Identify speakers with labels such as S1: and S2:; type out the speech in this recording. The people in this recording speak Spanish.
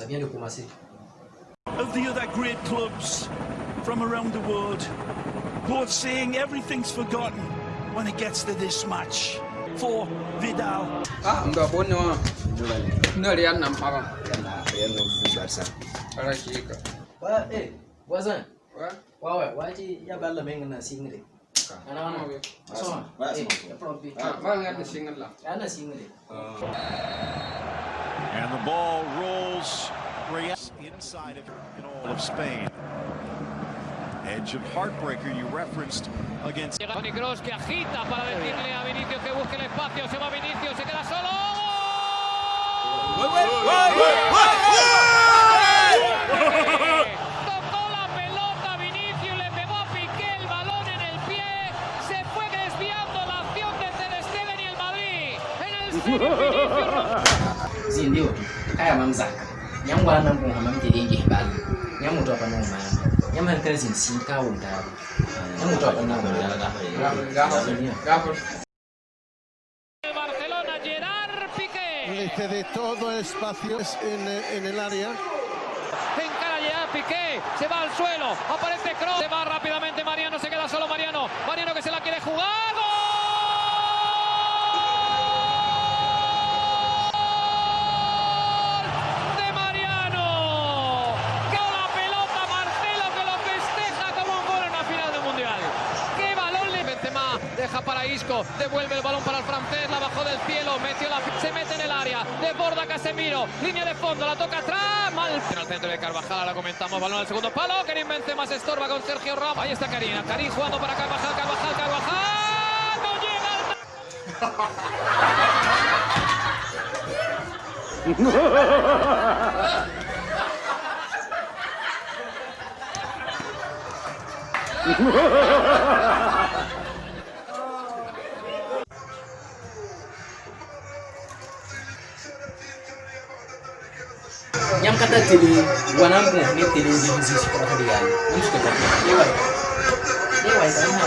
S1: Ça vient de commencer.
S2: Of the other great clubs from around the world, both saying everything's forgotten when it gets to this match. For Vidal.
S3: Ah, ndo bone wa. Ndo le yana mpaka.
S4: Yana yana mfubasa. Ara
S3: shika.
S1: Wa eh, wazan.
S3: Wa?
S1: Wa wa, wa ya balla menga na singile. Ana ana we. So.
S4: Wa.
S1: Eh, problem.
S3: Ah, ma ngana singile.
S1: Ana singile. Ah.
S5: And the ball rolls Real inside of in all of Spain. Edge of heartbreaker you referenced against
S6: Toni Kroos que agita para decirle a Vinicius que busque el espacio. Se va Vinicius, se queda solo. Tocó
S1: kun hamam te dingi bal. Nyam mutu apa no man. Nyam han kan zin sin ka wunda. Nyam mutu apa no man.
S3: Gafur, gafur. Gafur.
S6: el Barcelona, Gerard Piqué.
S7: Le cede todo el espacio en, en el área.
S6: Encara Gerard Piqué, se va al suelo, aparece Kroos, se va rápidamente Mariano, se queda deja para Isco, devuelve el balón para el francés, la bajó del cielo, metió la se mete en el área, desborda Casemiro, línea de fondo, la toca atrás, mal. En el centro de Carvajal, ahora comentamos, balón al segundo palo, Karim Benzema se estorba con Sergio Ramos, ahí está Karim, Karim jugando para Carvajal, Carvajal, Carvajal, no llega al
S1: nyam kata tili ini ni tili ni hizi sikora kali yani namshike kwa kwa